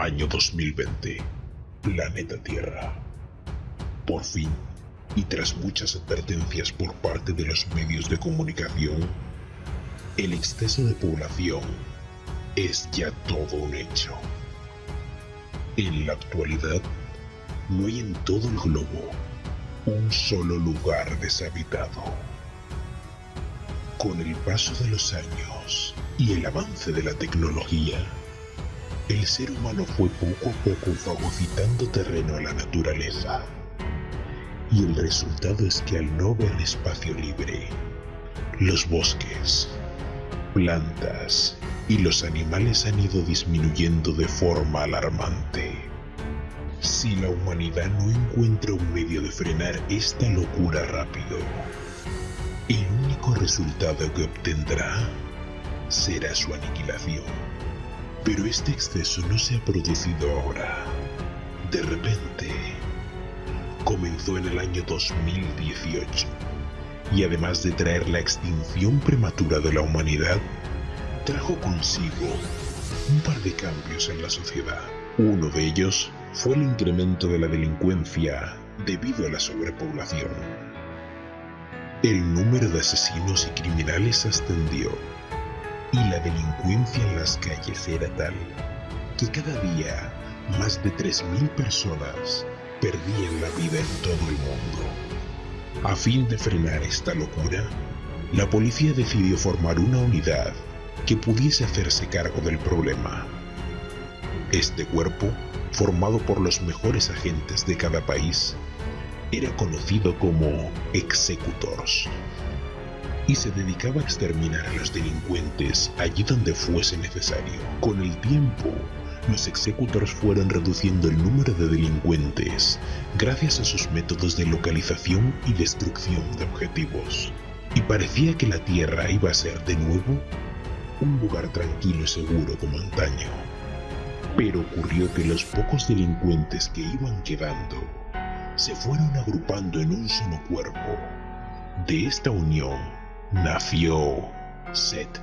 Año 2020. Planeta Tierra. Por fin, y tras muchas advertencias por parte de los medios de comunicación, el exceso de población es ya todo un hecho. En la actualidad, no hay en todo el globo un solo lugar deshabitado. Con el paso de los años y el avance de la tecnología, el ser humano fue poco a poco fagocitando terreno a la naturaleza. Y el resultado es que al no ver espacio libre, los bosques, plantas y los animales han ido disminuyendo de forma alarmante. Si la humanidad no encuentra un medio de frenar esta locura rápido, el único resultado que obtendrá será su aniquilación. Pero este exceso no se ha producido ahora. De repente, comenzó en el año 2018 y además de traer la extinción prematura de la humanidad, trajo consigo un par de cambios en la sociedad. Uno de ellos fue el incremento de la delincuencia debido a la sobrepoblación. El número de asesinos y criminales ascendió y la delincuencia en las calles era tal que cada día más de 3.000 personas perdían la vida en todo el mundo. A fin de frenar esta locura, la policía decidió formar una unidad que pudiese hacerse cargo del problema. Este cuerpo, formado por los mejores agentes de cada país, era conocido como Executors y se dedicaba a exterminar a los delincuentes allí donde fuese necesario. Con el tiempo, los executors fueron reduciendo el número de delincuentes gracias a sus métodos de localización y destrucción de objetivos. Y parecía que la Tierra iba a ser de nuevo un lugar tranquilo y seguro como antaño. Pero ocurrió que los pocos delincuentes que iban quedando se fueron agrupando en un solo cuerpo. De esta unión nació Seth.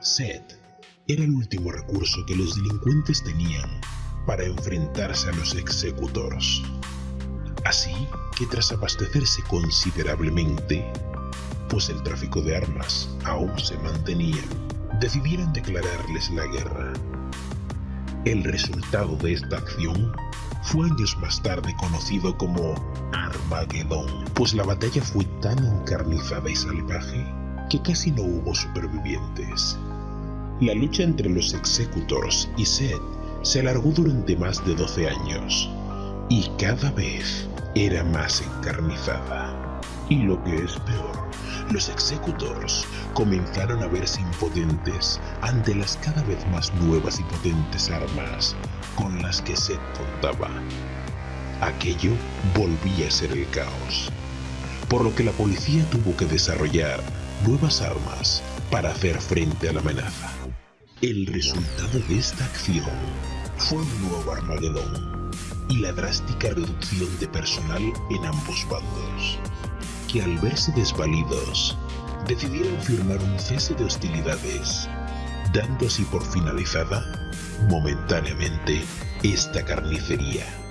Seth era el último recurso que los delincuentes tenían para enfrentarse a los executores. Así que tras abastecerse considerablemente, pues el tráfico de armas aún se mantenía, decidieron declararles la guerra. El resultado de esta acción fue años más tarde conocido como Armagedón, pues la batalla fue tan encarnizada y salvaje que casi no hubo supervivientes. La lucha entre los Executors y Seth se alargó durante más de 12 años, y cada vez era más encarnizada. Y lo que es peor, los Executors comenzaron a verse impotentes ante las cada vez más nuevas y potentes armas con las que Seth contaba. Aquello volvía a ser el caos, por lo que la policía tuvo que desarrollar nuevas armas para hacer frente a la amenaza. El resultado de esta acción fue un nuevo Armagedón y la drástica reducción de personal en ambos bandos, que al verse desvalidos decidieron firmar un cese de hostilidades, dando así por finalizada, momentáneamente, esta carnicería.